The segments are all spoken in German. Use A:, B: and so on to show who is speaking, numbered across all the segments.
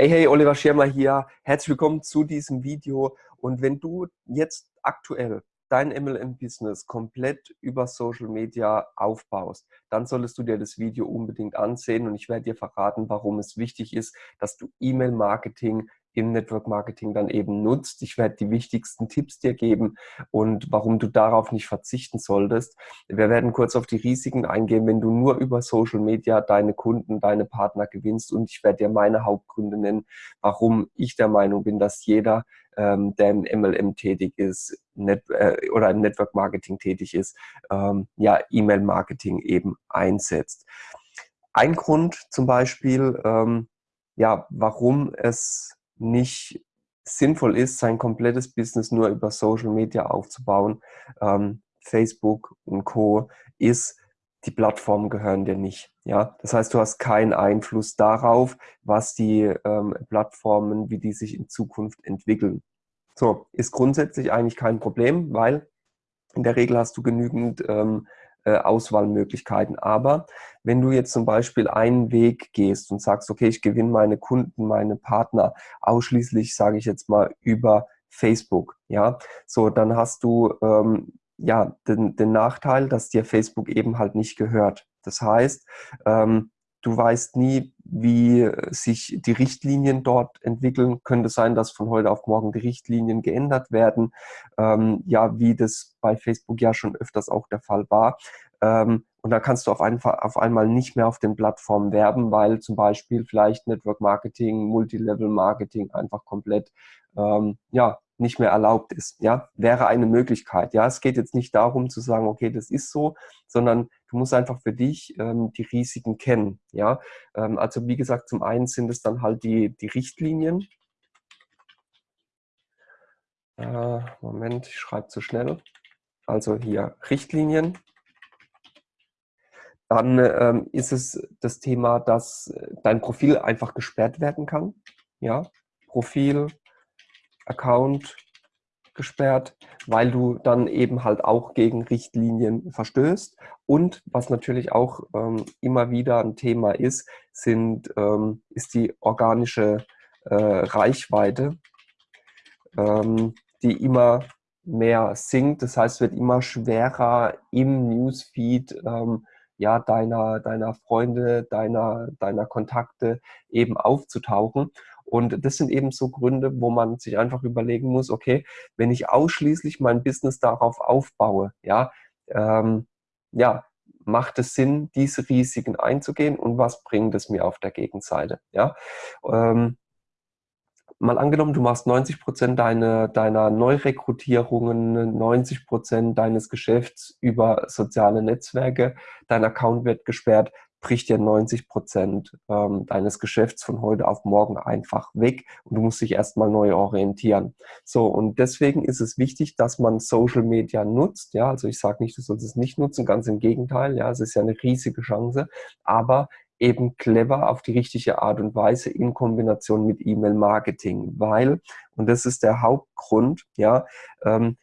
A: Hey, hey, Oliver Schirmer hier. Herzlich willkommen zu diesem Video. Und wenn du jetzt aktuell dein MLM-Business komplett über Social Media aufbaust, dann solltest du dir das Video unbedingt ansehen und ich werde dir verraten, warum es wichtig ist, dass du E-Mail-Marketing im Network Marketing dann eben nutzt. Ich werde die wichtigsten Tipps dir geben und warum du darauf nicht verzichten solltest. Wir werden kurz auf die Risiken eingehen, wenn du nur über Social Media deine Kunden, deine Partner gewinnst und ich werde dir meine Hauptgründe nennen, warum ich der Meinung bin, dass jeder, ähm, der im MLM tätig ist Net, äh, oder im Network Marketing tätig ist, ähm, ja, E-Mail Marketing eben einsetzt. Ein Grund zum Beispiel, ähm, ja, warum es nicht sinnvoll ist, sein komplettes Business nur über Social Media aufzubauen, ähm, Facebook und Co., ist, die Plattformen gehören dir nicht. Ja, das heißt, du hast keinen Einfluss darauf, was die ähm, Plattformen, wie die sich in Zukunft entwickeln. So, ist grundsätzlich eigentlich kein Problem, weil in der Regel hast du genügend ähm, äh, Auswahlmöglichkeiten. Aber wenn du jetzt zum Beispiel einen Weg gehst und sagst, okay, ich gewinne meine Kunden, meine Partner ausschließlich, sage ich jetzt mal, über Facebook, ja, so, dann hast du ähm, ja den, den Nachteil, dass dir Facebook eben halt nicht gehört. Das heißt, ähm, du weißt nie, wie sich die Richtlinien dort entwickeln. Könnte sein, dass von heute auf morgen die Richtlinien geändert werden. Ähm, ja, wie das bei Facebook ja schon öfters auch der Fall war. Ähm, und da kannst du auf, einfach, auf einmal nicht mehr auf den Plattformen werben, weil zum Beispiel vielleicht Network Marketing, Multilevel Marketing einfach komplett ähm, ja, nicht mehr erlaubt ist. Ja, wäre eine Möglichkeit. Ja, es geht jetzt nicht darum zu sagen, okay, das ist so, sondern du musst einfach für dich ähm, die Risiken kennen. Ja, ähm, also wie gesagt, zum einen sind es dann halt die, die Richtlinien. Äh, Moment, ich schreibe zu schnell. Also hier Richtlinien. Dann ähm, ist es das Thema, dass dein Profil einfach gesperrt werden kann. Ja, Profil, Account gesperrt, weil du dann eben halt auch gegen Richtlinien verstößt. Und was natürlich auch ähm, immer wieder ein Thema ist, sind, ähm, ist die organische äh, Reichweite, ähm, die immer mehr sinkt. Das heißt, wird immer schwerer im Newsfeed ähm, ja, deiner, deiner Freunde, deiner, deiner Kontakte eben aufzutauchen. Und das sind eben so Gründe, wo man sich einfach überlegen muss, okay, wenn ich ausschließlich mein Business darauf aufbaue, ja, ähm, ja, macht es Sinn, diese Risiken einzugehen und was bringt es mir auf der Gegenseite, ja. Ähm, mal angenommen, du machst 90 Prozent deine, deiner Neurekrutierungen, 90 Prozent deines Geschäfts über soziale Netzwerke, dein Account wird gesperrt, bricht dir 90 Prozent ähm, deines Geschäfts von heute auf morgen einfach weg und du musst dich erstmal neu orientieren. So, und deswegen ist es wichtig, dass man Social Media nutzt. Ja, also ich sage nicht, du sollst es nicht nutzen, ganz im Gegenteil. Ja, es ist ja eine riesige Chance, aber eben clever auf die richtige Art und Weise in Kombination mit E-Mail-Marketing, weil, und das ist der Hauptgrund, ja, ähm,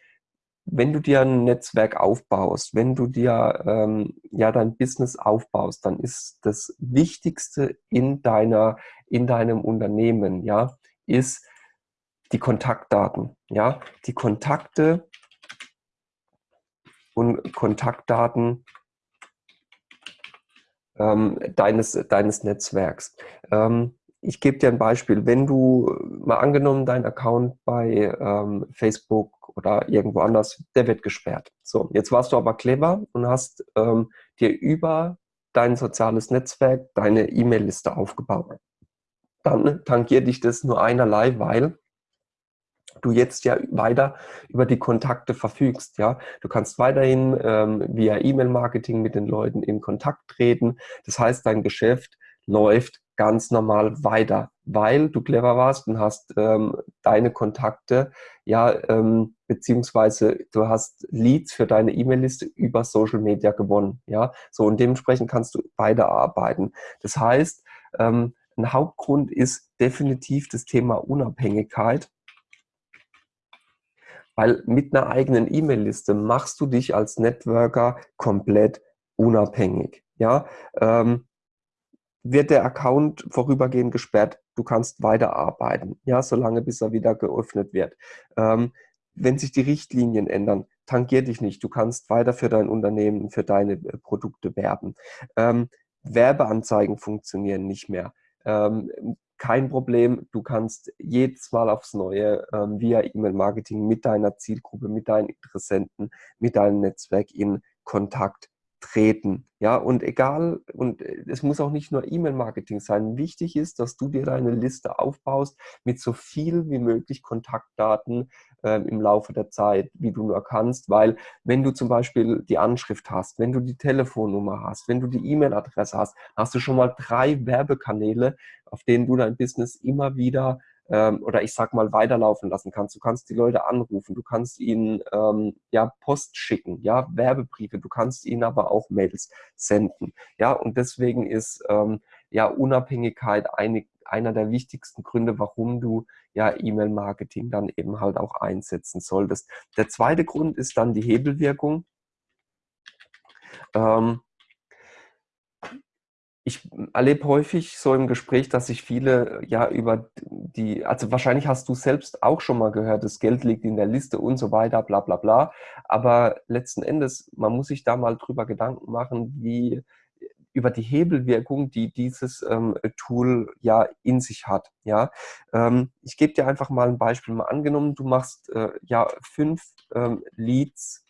A: wenn du dir ein Netzwerk aufbaust, wenn du dir ähm, ja dein Business aufbaust, dann ist das Wichtigste in deiner in deinem Unternehmen, ja, ist die Kontaktdaten, ja, die Kontakte und Kontaktdaten ähm, deines deines Netzwerks. Ähm, ich gebe dir ein Beispiel. Wenn du mal angenommen, dein Account bei ähm, Facebook oder irgendwo anders, der wird gesperrt. So, jetzt warst du aber clever und hast ähm, dir über dein soziales Netzwerk deine E-Mail-Liste aufgebaut. Dann tangiert dich das nur einerlei, weil du jetzt ja weiter über die Kontakte verfügst. Ja, du kannst weiterhin ähm, via E-Mail-Marketing mit den Leuten in Kontakt treten. Das heißt, dein Geschäft läuft ganz normal weiter, weil du clever warst und hast ähm, deine Kontakte, ja, ähm, beziehungsweise du hast Leads für deine E-Mail-Liste über Social Media gewonnen, ja, so und dementsprechend kannst du weiterarbeiten. Das heißt, ähm, ein Hauptgrund ist definitiv das Thema Unabhängigkeit, weil mit einer eigenen E-Mail-Liste machst du dich als Networker komplett unabhängig, ja, ähm, wird der Account vorübergehend gesperrt. Du kannst weiterarbeiten, ja, solange bis er wieder geöffnet wird. Ähm, wenn sich die Richtlinien ändern, tangier dich nicht. Du kannst weiter für dein Unternehmen, für deine äh, Produkte werben. Ähm, Werbeanzeigen funktionieren nicht mehr. Ähm, kein Problem, du kannst jedes Mal aufs Neue ähm, via E-Mail-Marketing mit deiner Zielgruppe, mit deinen Interessenten, mit deinem Netzwerk in Kontakt treten. Ja, und egal, und es muss auch nicht nur E-Mail-Marketing sein. Wichtig ist, dass du dir deine Liste aufbaust mit so viel wie möglich Kontaktdaten ähm, im Laufe der Zeit, wie du nur kannst, weil wenn du zum Beispiel die Anschrift hast, wenn du die Telefonnummer hast, wenn du die E-Mail-Adresse hast, hast du schon mal drei Werbekanäle, auf denen du dein Business immer wieder ähm, oder ich sag mal weiterlaufen lassen kannst. Du kannst die Leute anrufen, du kannst ihnen ähm, ja Post schicken, ja Werbebriefe, du kannst ihnen aber auch Mails senden. Ja und deswegen ist ähm, ja Unabhängigkeit eine, einer der wichtigsten Gründe, warum du ja E-Mail-Marketing dann eben halt auch einsetzen solltest. Der zweite Grund ist dann die Hebelwirkung. Ähm, ich erlebe häufig so im Gespräch, dass sich viele ja über die, also wahrscheinlich hast du selbst auch schon mal gehört, das Geld liegt in der Liste und so weiter, bla bla bla. Aber letzten Endes, man muss sich da mal drüber Gedanken machen, wie über die Hebelwirkung, die dieses ähm, Tool ja in sich hat. Ja, ähm, ich gebe dir einfach mal ein Beispiel. Mal angenommen, du machst äh, ja fünf ähm, Leads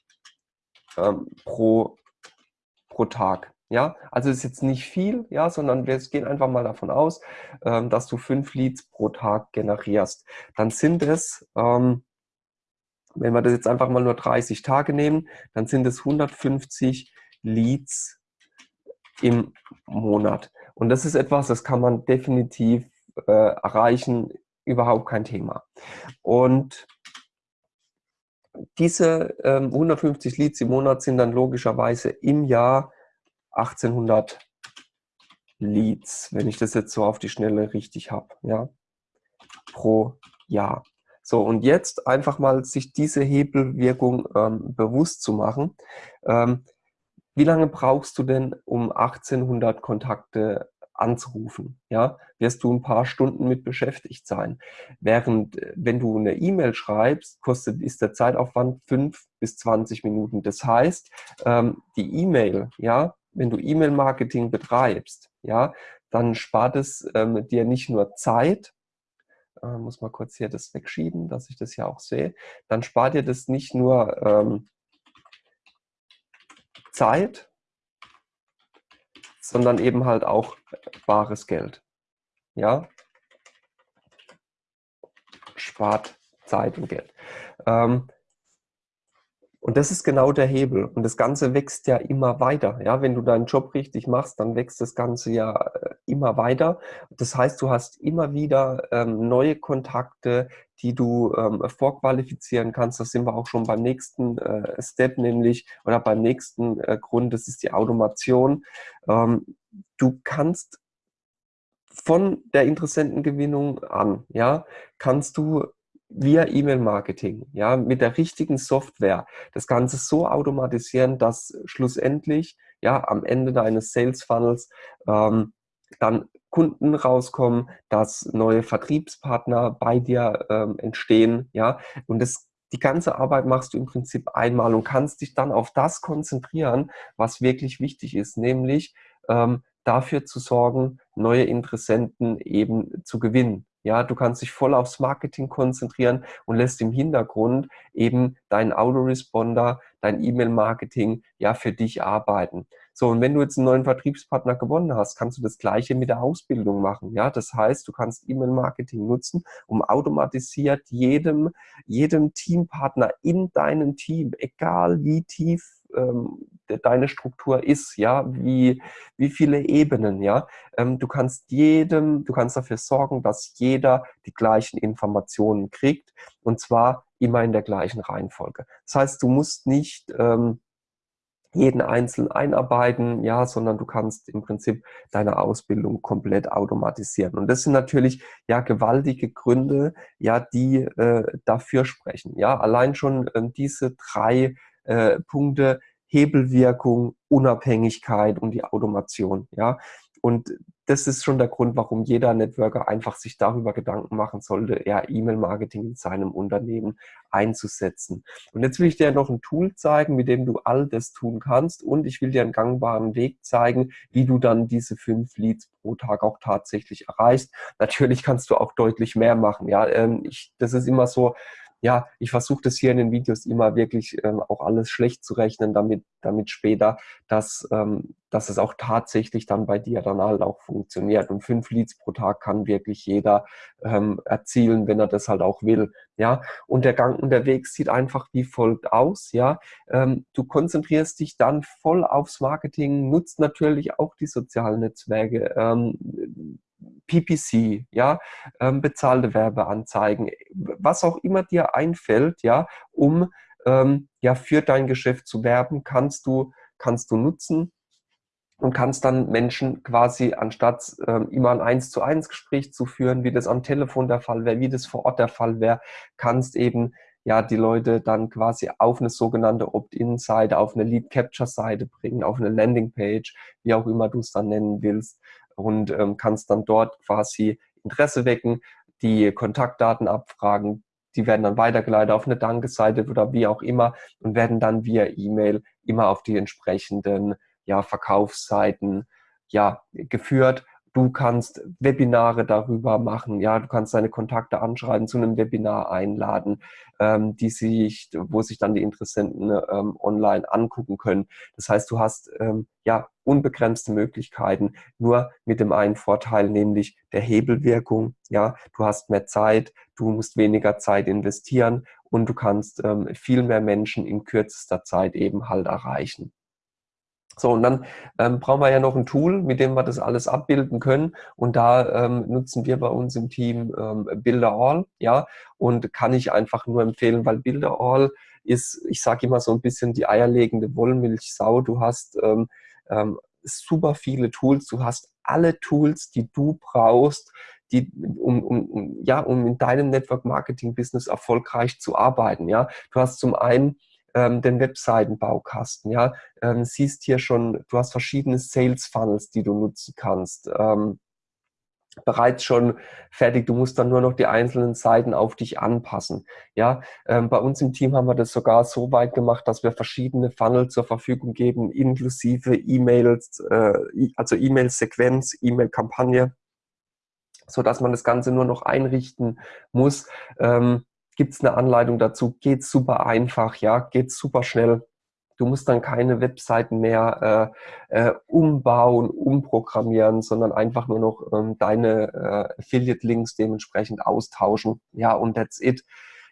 A: ähm, pro, pro Tag. Ja, also ist jetzt nicht viel, ja, sondern wir gehen einfach mal davon aus, ähm, dass du fünf Leads pro Tag generierst. Dann sind es, ähm, wenn wir das jetzt einfach mal nur 30 Tage nehmen, dann sind es 150 Leads im Monat. Und das ist etwas, das kann man definitiv äh, erreichen, überhaupt kein Thema. Und diese ähm, 150 Leads im Monat sind dann logischerweise im Jahr 1800 Leads, wenn ich das jetzt so auf die Schnelle richtig habe, ja, pro Jahr. So, und jetzt einfach mal sich diese Hebelwirkung ähm, bewusst zu machen. Ähm, wie lange brauchst du denn, um 1800 Kontakte anzurufen? Ja, wirst du ein paar Stunden mit beschäftigt sein. Während, äh, wenn du eine E-Mail schreibst, kostet, ist der Zeitaufwand 5 bis 20 Minuten. Das heißt, ähm, die E-Mail, ja, wenn du E-Mail-Marketing betreibst, ja, dann spart es ähm, dir nicht nur Zeit, äh, muss mal kurz hier das wegschieben, dass ich das ja auch sehe, dann spart dir das nicht nur ähm, Zeit, sondern eben halt auch bares Geld. Ja, spart Zeit und Geld. Ähm, und das ist genau der Hebel. Und das Ganze wächst ja immer weiter. Ja, wenn du deinen Job richtig machst, dann wächst das Ganze ja äh, immer weiter. Das heißt, du hast immer wieder ähm, neue Kontakte, die du ähm, vorqualifizieren kannst. Das sind wir auch schon beim nächsten äh, Step, nämlich, oder beim nächsten äh, Grund, das ist die Automation. Ähm, du kannst von der Interessentengewinnung an, ja, kannst du via E-Mail-Marketing, ja, mit der richtigen Software das Ganze so automatisieren, dass schlussendlich, ja, am Ende deines Sales Funnels ähm, dann Kunden rauskommen, dass neue Vertriebspartner bei dir ähm, entstehen, ja, und das die ganze Arbeit machst du im Prinzip einmal und kannst dich dann auf das konzentrieren, was wirklich wichtig ist, nämlich ähm, dafür zu sorgen, neue Interessenten eben zu gewinnen. Ja, du kannst dich voll aufs Marketing konzentrieren und lässt im Hintergrund eben deinen Autoresponder, dein E-Mail-Marketing ja für dich arbeiten. So, und wenn du jetzt einen neuen Vertriebspartner gewonnen hast, kannst du das Gleiche mit der Ausbildung machen. Ja, das heißt, du kannst E-Mail-Marketing nutzen, um automatisiert jedem, jedem Teampartner in deinem Team, egal wie tief ähm, deine Struktur ist, ja, wie, wie viele Ebenen, ja. Ähm, du kannst jedem, du kannst dafür sorgen, dass jeder die gleichen Informationen kriegt und zwar immer in der gleichen Reihenfolge. Das heißt, du musst nicht ähm, jeden einzeln einarbeiten, ja, sondern du kannst im Prinzip deine Ausbildung komplett automatisieren. Und das sind natürlich ja gewaltige Gründe, ja, die äh, dafür sprechen. Ja, allein schon äh, diese drei äh, Punkte Hebelwirkung, Unabhängigkeit und die Automation. Ja? Und das ist schon der Grund, warum jeder Networker einfach sich darüber Gedanken machen sollte, ja, E-Mail-Marketing in seinem Unternehmen einzusetzen. Und jetzt will ich dir noch ein Tool zeigen, mit dem du all das tun kannst und ich will dir einen gangbaren Weg zeigen, wie du dann diese fünf Leads pro Tag auch tatsächlich erreichst. Natürlich kannst du auch deutlich mehr machen. Ja, ähm, ich, das ist immer so, ja, ich versuche das hier in den Videos immer wirklich ähm, auch alles schlecht zu rechnen, damit, damit später, dass, ähm, dass es auch tatsächlich dann bei dir dann halt auch funktioniert. Und fünf Leads pro Tag kann wirklich jeder ähm, erzielen, wenn er das halt auch will. Ja, und der Gang und der Weg sieht einfach wie folgt aus. Ja, ähm, du konzentrierst dich dann voll aufs Marketing, nutzt natürlich auch die sozialen Netzwerke. Ähm, PPC, ja, ähm, bezahlte Werbeanzeigen, was auch immer dir einfällt, ja, um ähm, ja für dein Geschäft zu werben, kannst du kannst du nutzen und kannst dann Menschen quasi anstatt ähm, immer ein eins zu eins Gespräch zu führen, wie das am Telefon der Fall wäre, wie das vor Ort der Fall wäre, kannst eben ja die Leute dann quasi auf eine sogenannte Opt-in-Seite, auf eine Lead-Capture-Seite bringen, auf eine Landing-Page, wie auch immer du es dann nennen willst und ähm, kannst dann dort quasi Interesse wecken, die Kontaktdaten abfragen, die werden dann weitergeleitet auf eine Dankeseite oder wie auch immer und werden dann via E-Mail immer auf die entsprechenden ja, Verkaufsseiten ja, geführt Du kannst Webinare darüber machen, ja, du kannst deine Kontakte anschreiben, zu einem Webinar einladen, ähm, die sich, wo sich dann die Interessenten ähm, online angucken können. Das heißt, du hast ähm, ja unbegrenzte Möglichkeiten, nur mit dem einen Vorteil, nämlich der Hebelwirkung. Ja, du hast mehr Zeit, du musst weniger Zeit investieren und du kannst ähm, viel mehr Menschen in kürzester Zeit eben halt erreichen. So, und dann ähm, brauchen wir ja noch ein Tool, mit dem wir das alles abbilden können. Und da ähm, nutzen wir bei uns im Team ähm, Builderall, ja, und kann ich einfach nur empfehlen, weil Builderall ist, ich sage immer so ein bisschen die eierlegende Wollmilchsau. Du hast ähm, ähm, super viele Tools, du hast alle Tools, die du brauchst, die, um, um, um, ja, um in deinem Network Marketing Business erfolgreich zu arbeiten. Ja, du hast zum einen ähm, den Webseitenbaukasten. Ja, ähm, siehst hier schon, du hast verschiedene Sales Funnels, die du nutzen kannst. Ähm, bereits schon fertig. Du musst dann nur noch die einzelnen Seiten auf dich anpassen. Ja, ähm, bei uns im Team haben wir das sogar so weit gemacht, dass wir verschiedene Funnel zur Verfügung geben, inklusive E-Mails, äh, also E-Mail-Sequenz, E-Mail-Kampagne, so dass man das Ganze nur noch einrichten muss. Ähm, gibt es eine Anleitung dazu, geht super einfach, ja, geht super schnell. Du musst dann keine Webseiten mehr äh, äh, umbauen, umprogrammieren, sondern einfach nur noch ähm, deine äh, Affiliate-Links dementsprechend austauschen. Ja, und that's it.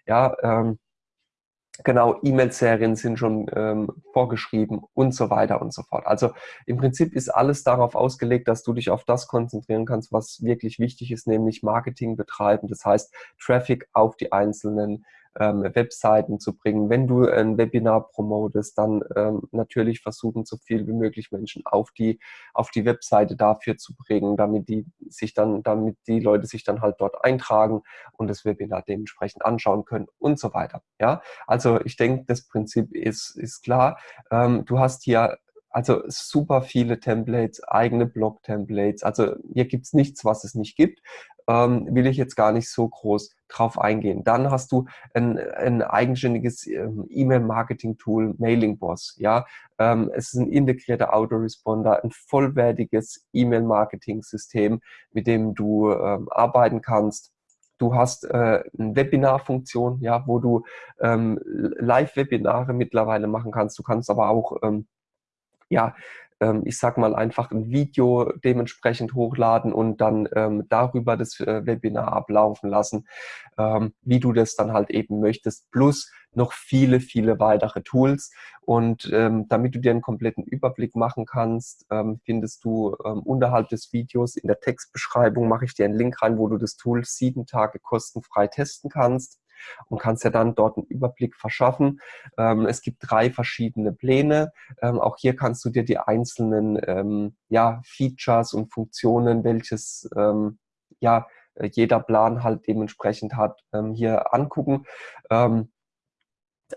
A: Ja, ähm, Genau, E-Mail-Serien sind schon ähm, vorgeschrieben und so weiter und so fort. Also im Prinzip ist alles darauf ausgelegt, dass du dich auf das konzentrieren kannst, was wirklich wichtig ist, nämlich Marketing betreiben. Das heißt, Traffic auf die einzelnen ähm, Webseiten zu bringen. Wenn du ein Webinar promotest, dann ähm, natürlich versuchen, so viel wie möglich Menschen auf die, auf die Webseite dafür zu bringen, damit die sich dann, damit die Leute sich dann halt dort eintragen und das Webinar dementsprechend anschauen können und so weiter. Ja, also ich denke, das Prinzip ist, ist klar. Ähm, du hast hier also super viele Templates, eigene Blog-Templates. Also hier gibt es nichts, was es nicht gibt ähm, will ich jetzt gar nicht so groß drauf eingehen. Dann hast du ein, ein eigenständiges ähm, E-Mail-Marketing-Tool, Mailing Boss. Ja? Ähm, es ist ein integrierter Autoresponder, ein vollwertiges E-Mail-Marketing-System, mit dem du ähm, arbeiten kannst. Du hast äh, eine Webinar-Funktion, ja, wo du ähm, Live-Webinare mittlerweile machen kannst. Du kannst aber auch ähm, ja, ähm, ich sag mal, einfach ein Video dementsprechend hochladen und dann ähm, darüber das äh, Webinar ablaufen lassen, ähm, wie du das dann halt eben möchtest, plus noch viele, viele weitere Tools. Und ähm, damit du dir einen kompletten Überblick machen kannst, ähm, findest du ähm, unterhalb des Videos in der Textbeschreibung mache ich dir einen Link rein, wo du das Tool sieben Tage kostenfrei testen kannst und kannst ja dann dort einen Überblick verschaffen. Ähm, es gibt drei verschiedene Pläne. Ähm, auch hier kannst du dir die einzelnen ähm, ja, Features und Funktionen, welches ja, jeder Plan halt dementsprechend hat, hier angucken. Ähm,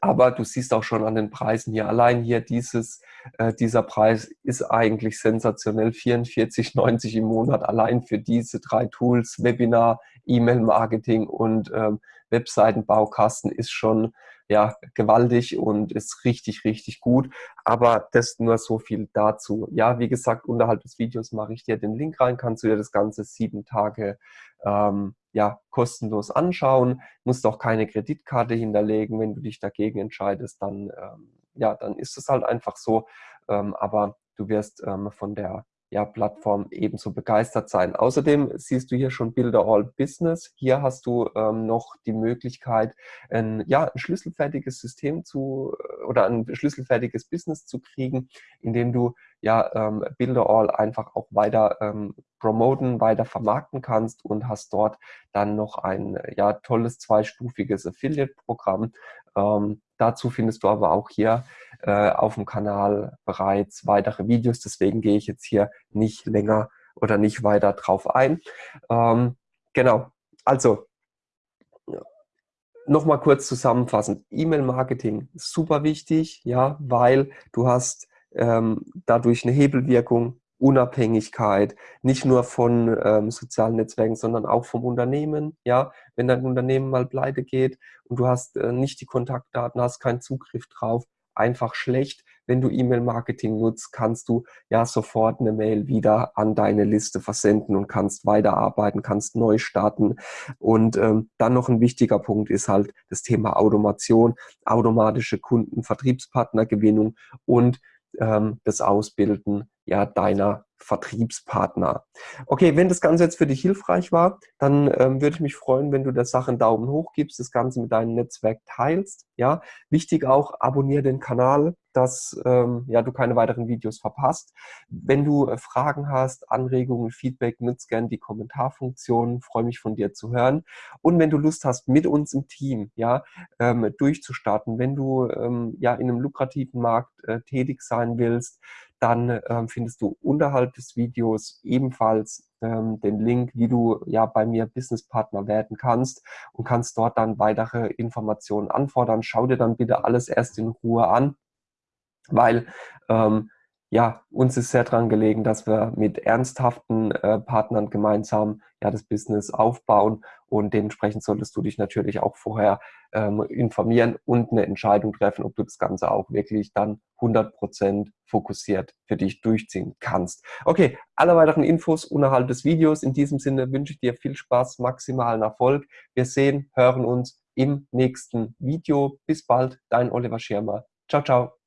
A: Aber du siehst auch schon an den Preisen hier. Allein hier dieses, äh, dieser Preis ist eigentlich sensationell. 44,90 im Monat allein für diese drei Tools, Webinar, E-Mail-Marketing und ähm, Webseitenbaukasten ist schon ja, gewaltig und ist richtig, richtig gut. Aber das nur so viel dazu. Ja, wie gesagt, unterhalb des Videos mache ich dir den Link rein, kannst du dir das Ganze sieben Tage ähm, ja, kostenlos anschauen, musst auch keine Kreditkarte hinterlegen. Wenn du dich dagegen entscheidest, dann, ähm, ja, dann ist es halt einfach so. Ähm, aber du wirst ähm, von der ja, Plattform ebenso begeistert sein. Außerdem siehst du hier schon Builder All Business. Hier hast du ähm, noch die Möglichkeit, ein, ja, ein schlüsselfertiges System zu oder ein schlüsselfertiges Business zu kriegen, indem du ja ähm, Builder All einfach auch weiter ähm, promoten, weiter vermarkten kannst und hast dort dann noch ein ja, tolles zweistufiges Affiliate-Programm. Ähm, dazu findest du aber auch hier äh, auf dem Kanal bereits weitere Videos. Deswegen gehe ich jetzt hier nicht länger oder nicht weiter drauf ein. Ähm, genau, also nochmal kurz zusammenfassend. E-Mail-Marketing super wichtig, ja, weil du hast ähm, dadurch eine Hebelwirkung, Unabhängigkeit, nicht nur von ähm, sozialen Netzwerken, sondern auch vom Unternehmen. Ja, wenn dein Unternehmen mal pleite geht und du hast äh, nicht die Kontaktdaten, hast keinen Zugriff drauf, einfach schlecht. Wenn du E-Mail-Marketing nutzt, kannst du ja sofort eine Mail wieder an deine Liste versenden und kannst weiterarbeiten, kannst neu starten. Und ähm, dann noch ein wichtiger Punkt ist halt das Thema Automation, automatische Kunden, Vertriebspartnergewinnung und ähm, das Ausbilden ja deiner Vertriebspartner. Okay, wenn das Ganze jetzt für dich hilfreich war, dann ähm, würde ich mich freuen, wenn du der Sache einen Daumen hoch gibst, das Ganze mit deinem Netzwerk teilst. Ja, wichtig auch, abonniere den Kanal, dass ähm, ja, du keine weiteren Videos verpasst. Wenn du äh, Fragen hast, Anregungen, Feedback, nutzt gerne die Kommentarfunktion. Freue mich von dir zu hören. Und wenn du Lust hast, mit uns im Team ja, ähm, durchzustarten, wenn du ähm, ja in einem lukrativen Markt äh, tätig sein willst, dann ähm, findest du unterhalb des Videos ebenfalls ähm, den Link, wie du ja bei mir Businesspartner werden kannst und kannst dort dann weitere Informationen anfordern. Schau dir dann bitte alles erst in Ruhe an, weil ähm, ja, uns ist sehr daran gelegen, dass wir mit ernsthaften äh, Partnern gemeinsam ja das Business aufbauen und dementsprechend solltest du dich natürlich auch vorher ähm, informieren und eine Entscheidung treffen, ob du das Ganze auch wirklich dann 100% fokussiert für dich durchziehen kannst. Okay, alle weiteren Infos unterhalb des Videos. In diesem Sinne wünsche ich dir viel Spaß, maximalen Erfolg. Wir sehen, hören uns im nächsten Video. Bis bald, dein Oliver Schirmer. Ciao, ciao.